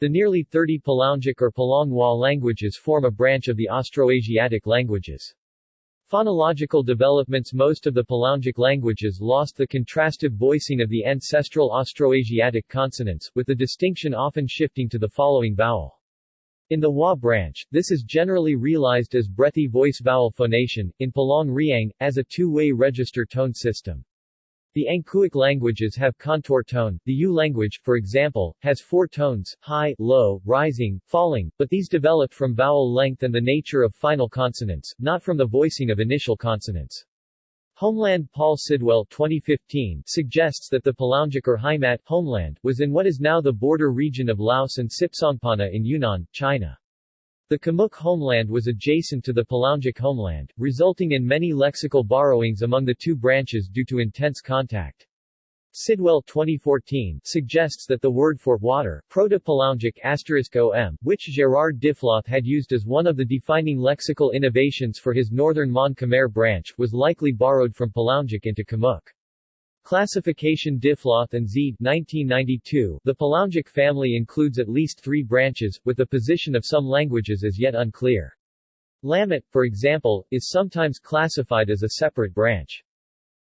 The nearly 30 Palaungic or Palangwa languages form a branch of the Austroasiatic languages. Phonological developments Most of the Palaungic languages lost the contrastive voicing of the ancestral Austroasiatic consonants, with the distinction often shifting to the following vowel. In the Wa branch, this is generally realized as breathy voice-vowel phonation, in Palang Riang, as a two-way register tone system. The Angkuic languages have contour tone. The U language, for example, has four tones, high, low, rising, falling, but these developed from vowel length and the nature of final consonants, not from the voicing of initial consonants. Homeland Paul Sidwell 2015 suggests that the Palaungic or Haimat homeland was in what is now the border region of Laos and Sipsongpanna in Yunnan, China. The Khmuic homeland was adjacent to the Palaungic homeland, resulting in many lexical borrowings among the two branches due to intense contact. Sidwell 2014 suggests that the word for water, proto-Palaungic om, which Gérard Diffloth had used as one of the defining lexical innovations for his northern Mon Khmer branch, was likely borrowed from Palaungic into Khmuic. Classification Diffloth and Zide 1992 The Palaungic family includes at least three branches, with the position of some languages as yet unclear. Lamet, for example, is sometimes classified as a separate branch.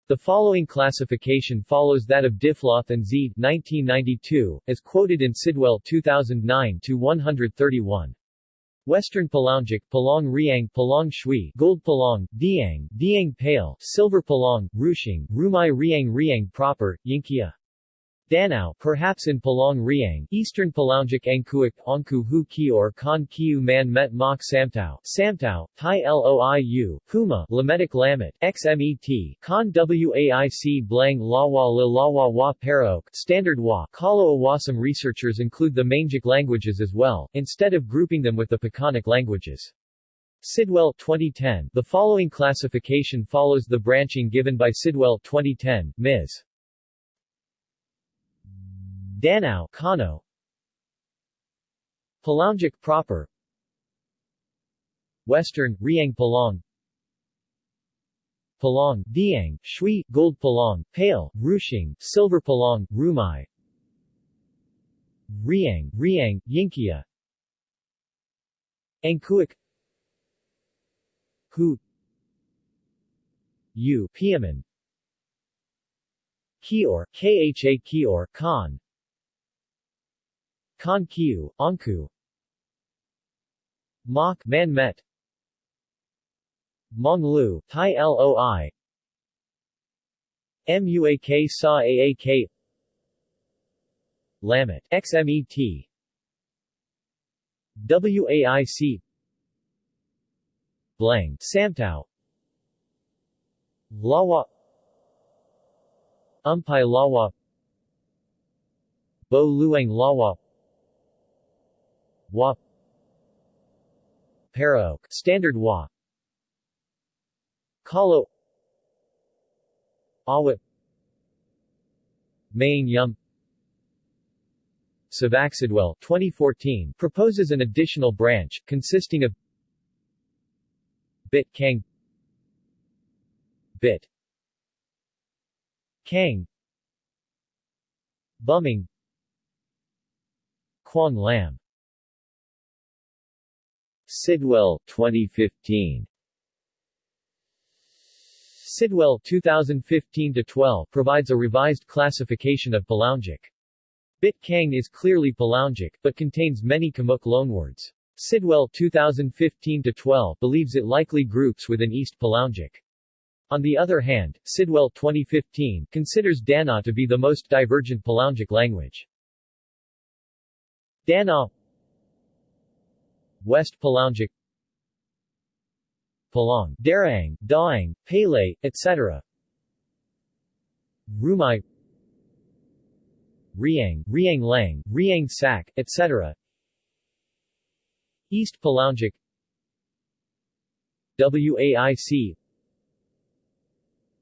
The following classification follows that of Diffloth and Zide 1992, as quoted in Sidwell 2009-131. Western Palaungic, Palang Riang, Palang Shui, Gold Palang, Diang, Diang Pale, Silver Palang, Rushing, Rumai Riang Riang proper, Yinkia. Danao, perhaps in Palang Riang, Eastern Palaungic Angkuik, Angku Hu Kior Kan Kiu Man Met Mok Samtao, Samtao, Tai Loiu, Puma, Lametic Lamet, XMET, Kan Waic Blang Lawa Le Lawa Wa Paraok, Standard Wa, Kalo Awasam researchers include the Mangic languages as well, instead of grouping them with the Pakanic languages. Sidwell 2010 The following classification follows the branching given by Sidwell 2010, Ms. Danao Kano. Palaungic proper. Western, Riang Palang Palang, Diang, Shui, Gold Palang, Pale, Rushing, Silver Palang, Rumai. Riang, Riang, Yinkia Angkuik. Hu. Yu, Piaman Kior, Kha Kior, Khan Kan Kiu, Anku Mok Man Met. Mong Lu, Tai Loi Muak Sa Aak Lamet, XMET WAIC Blang, Samtao Lawa. Umpai Lawa. Bo Luang Lawa Wa Paraok, Standard Wa Kalo Awit Maying Yum. Savaxidwell 2014 proposes an additional branch, consisting of Bit Kang. Bit Kang. Bumming Quang Lam Sidwell 2015 Sidwell 2015-12 provides a revised classification of Palaungic. Bit Kang is clearly Palaungic, but contains many Khmuic loanwords. Sidwell 2015-12 believes it likely groups within East Palaungic. On the other hand, Sidwell 2015 considers Dana to be the most divergent Palaungic language. Dana West Palaungic Palang, Darang, Daang, Pele, etc. Rumai Riang, Riang Lang, Riang Sak, etc. East Palaungic WAIC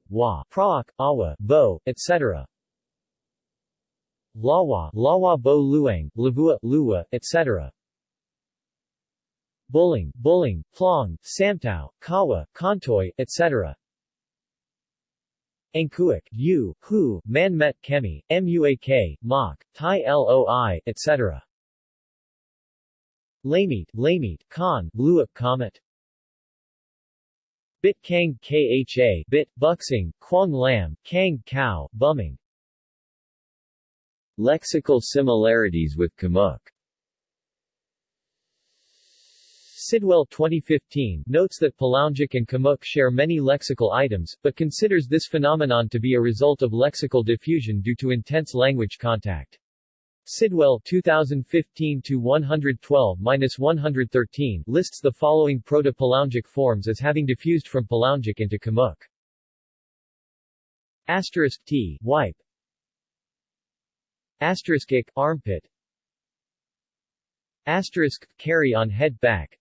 Wa, Praak, Awa, Bo, etc. Lawa, Lawa Bo Luang, Lavua, Luwa, etc. Bulling, Buling, Plong, Samtao, Kawa, Kontoy, etc. Angkuik, U, Hu, Manmet Kemi, Muak, Mok, Tai Loi, etc. Lamete, Lamete, Khan, Luap Comet Bit Kang Kha Bit, Buxing, Quang Lam, Kang Kao, Bumming Lexical similarities with Khmuic Sidwell 2015 notes that Palaungic and Khmuic share many lexical items, but considers this phenomenon to be a result of lexical diffusion due to intense language contact. Sidwell 2015-112-113 lists the following Proto-Palaungic forms as having diffused from Palaungic into Khmuic. Asterisk T, wipe. Asterisk ik, armpit. Asterisk, carry on head back.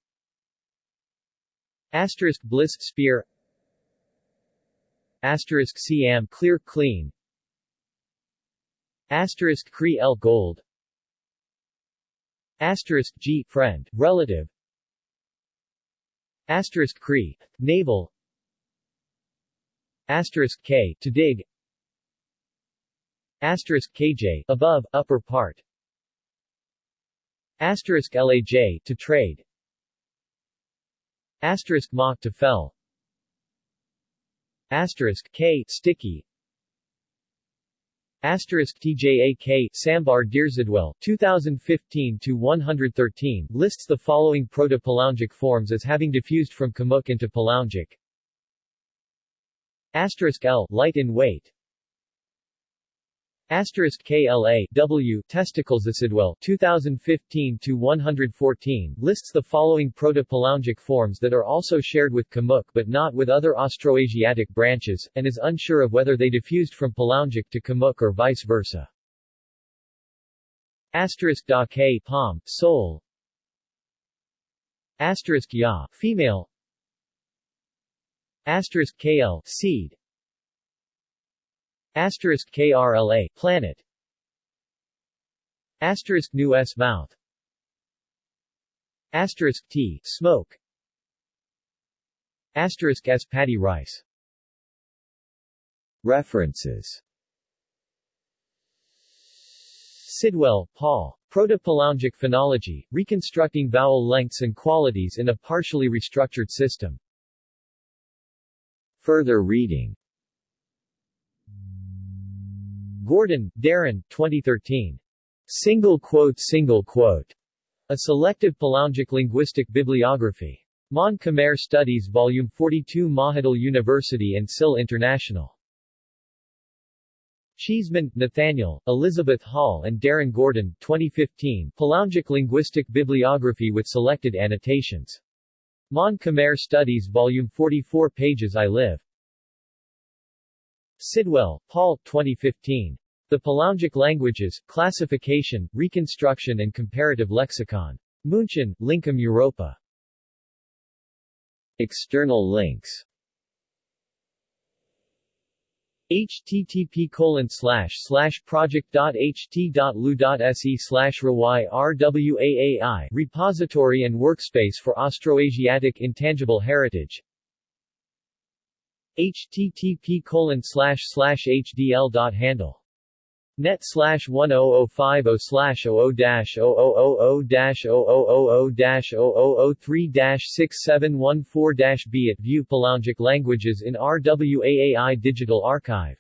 Asterisk bliss, spear. Asterisk CM clear, clean. Asterisk Cree L gold. Asterisk G friend, relative. Asterisk Cree, naval Asterisk K to dig. Asterisk KJ above, upper part. Asterisk LAJ to trade Asterisk to fell Asterisk K sticky Asterisk TJAK Sambar Deerzidwell 2015 to 113 lists the following Proto-Palaungic forms as having diffused from Khmuic into Palaungic. Asterisk L light in weight. Asterisk KLA W testicles Acidwell 2015 to 114 lists the following Proto-Palaungic forms that are also shared with Khmuic but not with other Austroasiatic branches, and is unsure of whether they diffused from Palaungic to Khmuic or vice versa. Asterisk Da K palm, soul. Asterisk Ya female. Asterisk KL seed. Asterisk KRLA planet. Asterisk new S mouth. Asterisk T smoke. Asterisk S paddy rice. References. Sidwell, Paul. Proto-Palaungic Phonology, Reconstructing Vowel Lengths and Qualities in a Partially Restructured System. Further reading Gordon, Darren 2013. Single quote Single quote. A Selective Palaungic Linguistic Bibliography. Mon Khmer Studies Volume 42 Mahidol University and SIL International. Cheeseman, Nathaniel, Elizabeth Hall and Darren Gordon 2015 Palaungic Linguistic Bibliography with Selected Annotations. Mon Khmer Studies Volume 44 pages I live. Sidwell, Paul 2015. The Palaungic Languages, Classification, Reconstruction and Comparative Lexicon. München, Lincom Europa. External links http colon slash slash project dot h t dot project.ht.lu.se slash rwaai repository and workspace for Austroasiatic intangible heritage http colon slash slash hdl dot handle net slash 10050 slash 00 dash 0000 dash 0000 dash 0003 dash 6714 dash B at View Palaungic Languages in RWAAI Digital Archive